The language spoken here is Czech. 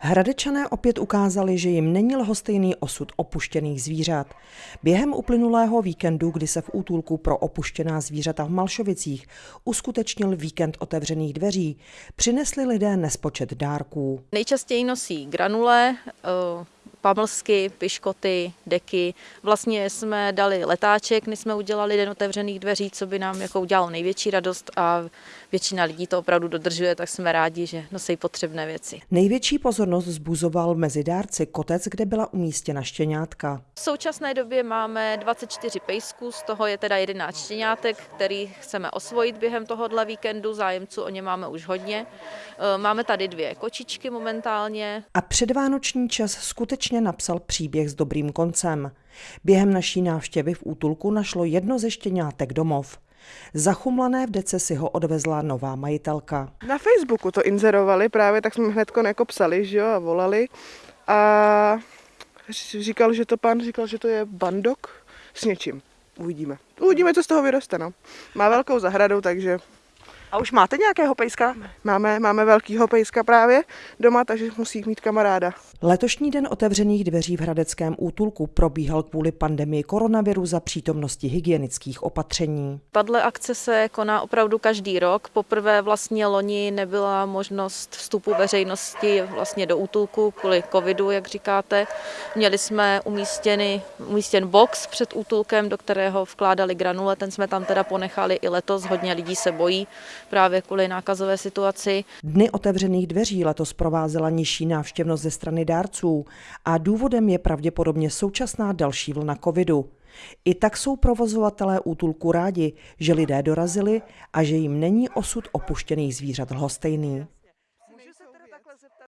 Hradečané opět ukázali, že jim není lhostejný osud opuštěných zvířat. Během uplynulého víkendu, kdy se v útulku pro opuštěná zvířata v Malšovicích uskutečnil víkend otevřených dveří, přinesli lidé nespočet dárků. Nejčastěji nosí granule, eh, pamlsky, piškoty, deky. Vlastně jsme dali letáček, než jsme udělali den otevřených dveří, co by nám jako udělalo největší radost a většina lidí to opravdu dodržuje, tak jsme rádi, že nosí potřebné věci. Největší pozornost zbuzoval mezi dárci kotec, kde byla umístěna štěňátka. V současné době máme 24 pejsků, z toho je teda 11 štěňátek, který chceme osvojit během tohohle víkendu, zájemců o ně máme už hodně. Eh, máme tady dvě kočičky momentálně. A předvánoční čas skutečně napsal příběh s dobrým koncem. Během naší návštěvy v útulku našlo jedno ze štěňátek domov. Zachumlané v dece si ho odvezla nová majitelka. Na Facebooku to inzerovali právě, tak jsme hned jako psali, že jo, a volali. A říkal, že to pan říkal, že to je bandok s něčím. Uvidíme. Uvidíme, co z toho vyroste, no. Má velkou zahradu, takže a už máte nějakého pejska? Máme, máme velkýho pejska právě doma, takže musí mít kamaráda. Letošní den otevřených dveří v Hradeckém útulku probíhal kvůli pandemii koronaviru za přítomnosti hygienických opatření. Tato akce se koná opravdu každý rok. Poprvé vlastně loni nebyla možnost vstupu veřejnosti vlastně do útulku kvůli covidu, jak říkáte. Měli jsme umístěný, umístěn box před útulkem, do kterého vkládali granule, ten jsme tam teda ponechali i letos. Hodně lidí se bojí právě kvůli nákazové situaci. Dny otevřených dveří letos provázela nižší návštěvnost ze strany dárců a důvodem je pravděpodobně současná další vlna covidu. I tak jsou provozovatelé útulku rádi, že lidé dorazili a že jim není osud opuštěných zvířat lhostejný.